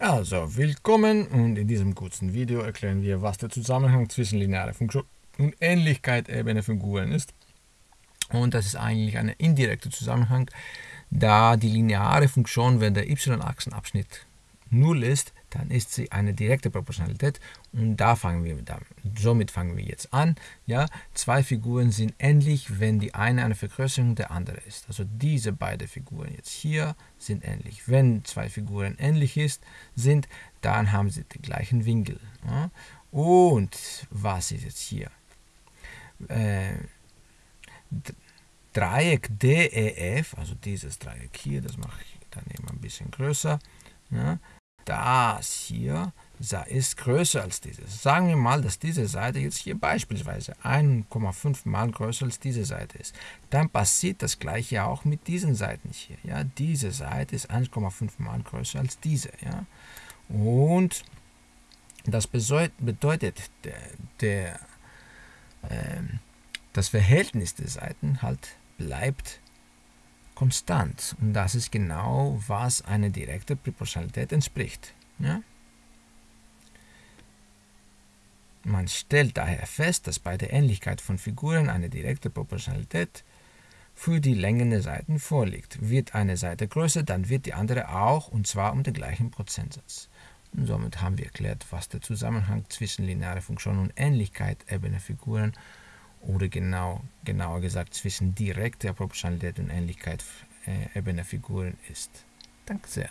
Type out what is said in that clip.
Also, willkommen und in diesem kurzen Video erklären wir, was der Zusammenhang zwischen linearer Funktion und Ähnlichkeit Ebene Figuren ist. Und das ist eigentlich ein indirekter Zusammenhang, da die lineare Funktion, wenn der y-Achsenabschnitt 0 ist, dann ist sie eine direkte Proportionalität und da fangen wir damit, somit fangen wir jetzt an. Ja, zwei Figuren sind ähnlich, wenn die eine eine Vergrößerung der andere ist. Also diese beiden Figuren jetzt hier sind ähnlich. Wenn zwei Figuren ähnlich ist, sind, dann haben sie den gleichen Winkel. Ja. Und was ist jetzt hier? Äh, Dreieck DEF, also dieses Dreieck hier, das mache ich dann eben ein bisschen größer. Ja, das hier ist größer als dieses. Sagen wir mal, dass diese Seite jetzt hier beispielsweise 1,5 mal größer als diese Seite ist. Dann passiert das gleiche auch mit diesen Seiten hier. Ja? Diese Seite ist 1,5 mal größer als diese. Ja? Und das bedeutet, der, der, äh, das Verhältnis der Seiten halt bleibt konstant. Und das ist genau, was eine direkte Proportionalität entspricht. Ja? Man stellt daher fest, dass bei der Ähnlichkeit von Figuren eine direkte Proportionalität für die Längen der Seiten vorliegt. Wird eine Seite größer, dann wird die andere auch, und zwar um den gleichen Prozentsatz. Und somit haben wir erklärt, was der Zusammenhang zwischen linearer Funktion und Ähnlichkeit ebener Figuren ist oder genau, genauer gesagt zwischen direkter Proportionalität und Ähnlichkeit äh, ebener Figuren ist. Danke sehr.